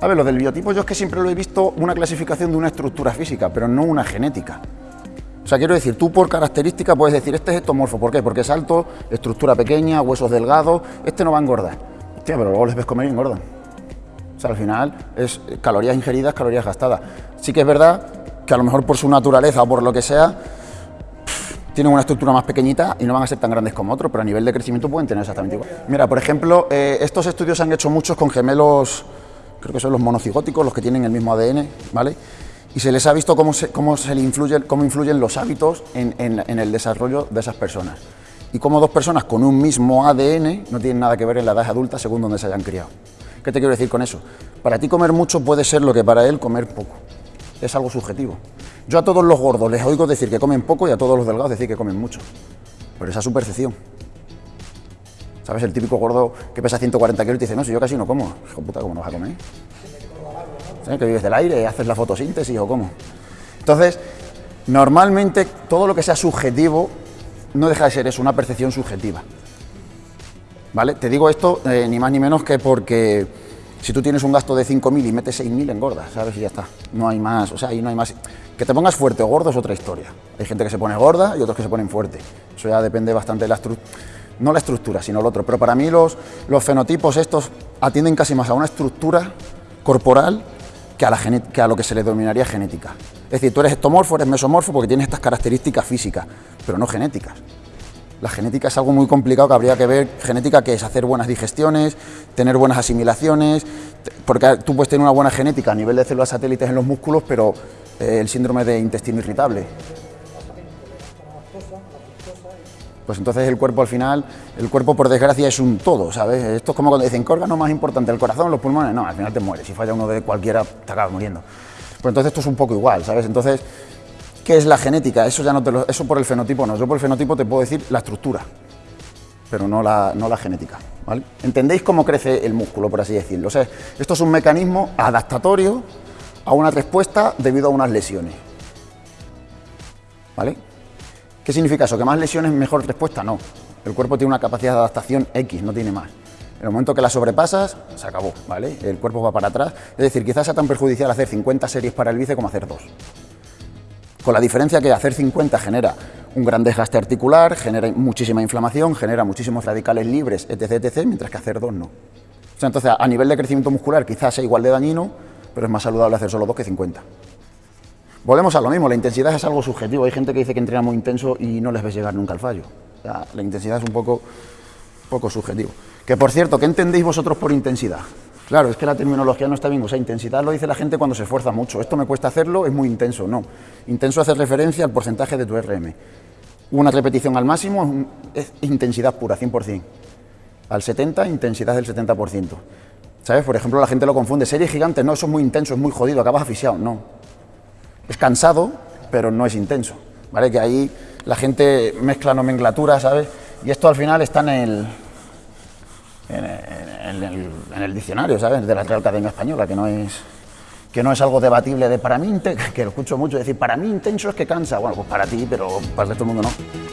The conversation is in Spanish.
¿Sabes? Lo del biotipo yo es que siempre lo he visto una clasificación de una estructura física, pero no una genética. O sea, quiero decir, tú por característica puedes decir, este es ectomorfo, ¿por qué? Porque es alto, estructura pequeña, huesos delgados, este no va a engordar. Hostia, pero luego les ves comer y engordan. O sea, al final es calorías ingeridas, calorías gastadas. Sí que es verdad que a lo mejor por su naturaleza o por lo que sea, tienen una estructura más pequeñita y no van a ser tan grandes como otros, pero a nivel de crecimiento pueden tener exactamente igual. Mira, por ejemplo, eh, estos estudios se han hecho muchos con gemelos, creo que son los monocigóticos, los que tienen el mismo ADN, ¿vale? Y se les ha visto cómo, se, cómo, se le influye, cómo influyen los hábitos en, en, en el desarrollo de esas personas. Y cómo dos personas con un mismo ADN no tienen nada que ver en la edad adulta según donde se hayan criado. ¿Qué te quiero decir con eso? Para ti comer mucho puede ser lo que para él comer poco. Es algo subjetivo. Yo a todos los gordos les oigo decir que comen poco y a todos los delgados decir que comen mucho. Pero esa es su percepción. ¿Sabes? El típico gordo que pesa 140 kilos y te dice, no, si yo casi no como. Hijo puta, ¿cómo no vas a comer? ¿Sabes? Que vives del aire, haces la fotosíntesis o cómo. Entonces, normalmente todo lo que sea subjetivo no deja de ser eso, una percepción subjetiva. ¿Vale? Te digo esto eh, ni más ni menos que porque si tú tienes un gasto de 5.000 y metes 6.000 engordas, ¿sabes? Y ya está. No hay más, o sea, ahí no hay más. Que te pongas fuerte o gordo es otra historia. Hay gente que se pone gorda y otros que se ponen fuerte. Eso ya depende bastante de la estructura, no la estructura, sino lo otro. Pero para mí los, los fenotipos estos atienden casi más a una estructura corporal que a, la que a lo que se le denominaría genética. Es decir, tú eres ectomorfo, eres mesomorfo porque tienes estas características físicas, pero no genéticas. La genética es algo muy complicado que habría que ver. Genética que es hacer buenas digestiones, tener buenas asimilaciones, porque tú puedes tener una buena genética a nivel de células satélites en los músculos, pero eh, el síndrome de intestino irritable. Pues entonces el cuerpo al final, el cuerpo por desgracia es un todo, ¿sabes? Esto es como cuando dicen, ¿qué órgano más importante? ¿El corazón, los pulmones? No, al final te mueres. Si falla uno de cualquiera, te acabas muriendo. Pues entonces esto es un poco igual, ¿sabes? Entonces ¿Qué es la genética? Eso ya no te lo, eso por el fenotipo no. Yo por el fenotipo te puedo decir la estructura, pero no la, no la genética. ¿vale? ¿Entendéis cómo crece el músculo, por así decirlo? O sea, esto es un mecanismo adaptatorio a una respuesta debido a unas lesiones. ¿Vale? ¿Qué significa eso? ¿Que más lesiones mejor respuesta? No. El cuerpo tiene una capacidad de adaptación X, no tiene más. En el momento que la sobrepasas, se acabó, ¿vale? El cuerpo va para atrás. Es decir, quizás sea tan perjudicial hacer 50 series para el bíceps como hacer dos. Con la diferencia que hacer 50 genera un gran desgaste articular, genera muchísima inflamación, genera muchísimos radicales libres, etc, etc, mientras que hacer dos no. O sea, entonces, a nivel de crecimiento muscular quizás sea igual de dañino, pero es más saludable hacer solo dos que 50. Volvemos a lo mismo, la intensidad es algo subjetivo. Hay gente que dice que entrena muy intenso y no les ves llegar nunca al fallo. La intensidad es un poco, poco subjetivo. Que por cierto, ¿qué entendéis vosotros por intensidad? Claro, es que la terminología no está bien. O sea, intensidad lo dice la gente cuando se esfuerza mucho. Esto me cuesta hacerlo, es muy intenso. No. Intenso hace referencia al porcentaje de tu RM. Una repetición al máximo es intensidad pura, 100%. Al 70, intensidad del 70%. ¿Sabes? Por ejemplo, la gente lo confunde. Series gigantes, no, eso es muy intenso, es muy jodido, acabas asfixiado. No. Es cansado, pero no es intenso. ¿Vale? Que ahí la gente mezcla nomenclatura, ¿sabes? Y esto al final está en el, en, el, diccionario, ¿sabes? De la Real Academia Española, que no es que no es algo debatible de para mí, que lo escucho mucho decir, para mí intenso es que cansa. Bueno, pues para ti, pero para el resto del mundo no.